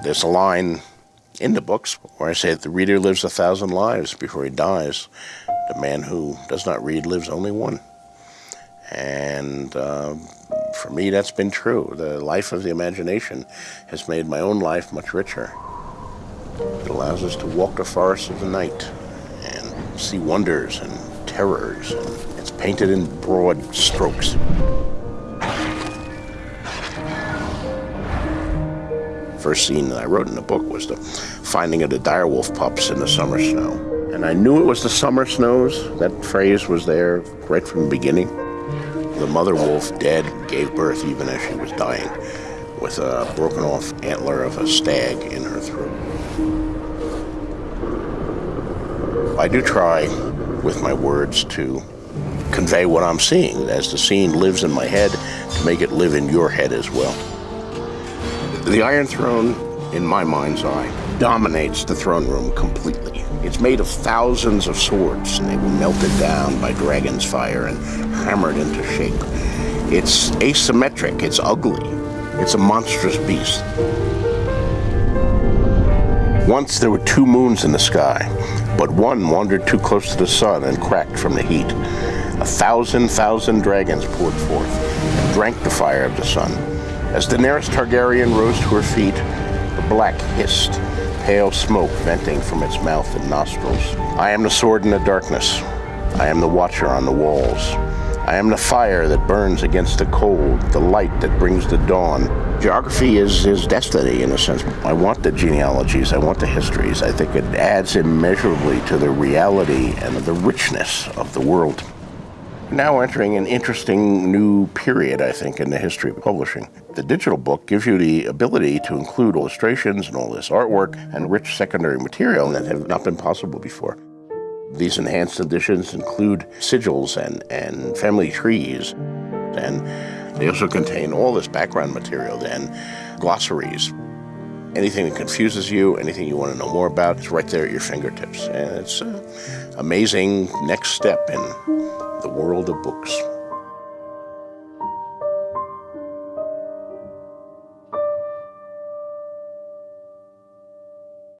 There's a line in the books where I say the reader lives a thousand lives before he dies. The man who does not read lives only one. And uh, for me, that's been true. The life of the imagination has made my own life much richer. It allows us to walk the forests of the night and see wonders and terrors. And it's painted in broad strokes. First scene that I wrote in the book was the finding of the direwolf pups in the summer snow. And I knew it was the summer snows. That phrase was there right from the beginning. The mother wolf, dead, gave birth even as she was dying, with a broken off antler of a stag in her throat. I do try with my words to convey what I'm seeing as the scene lives in my head to make it live in your head as well. The Iron Throne, in my mind's eye, dominates the throne room completely. It's made of thousands of swords, and they were melted down by dragon's fire and hammered into shape. It's asymmetric, it's ugly, it's a monstrous beast. Once there were two moons in the sky, but one wandered too close to the sun and cracked from the heat. A thousand thousand dragons poured forth and drank the fire of the sun. As Daenerys Targaryen rose to her feet, the black hissed, pale smoke venting from its mouth and nostrils. I am the sword in the darkness. I am the watcher on the walls. I am the fire that burns against the cold, the light that brings the dawn. Geography is, is destiny in a sense. I want the genealogies, I want the histories. I think it adds immeasurably to the reality and the richness of the world now entering an interesting new period, I think, in the history of publishing. The digital book gives you the ability to include illustrations and all this artwork and rich secondary material that have not been possible before. These enhanced editions include sigils and, and family trees, and they also contain all this background material and glossaries. Anything that confuses you, anything you want to know more about, it's right there at your fingertips. And it's an amazing next step in the world of books.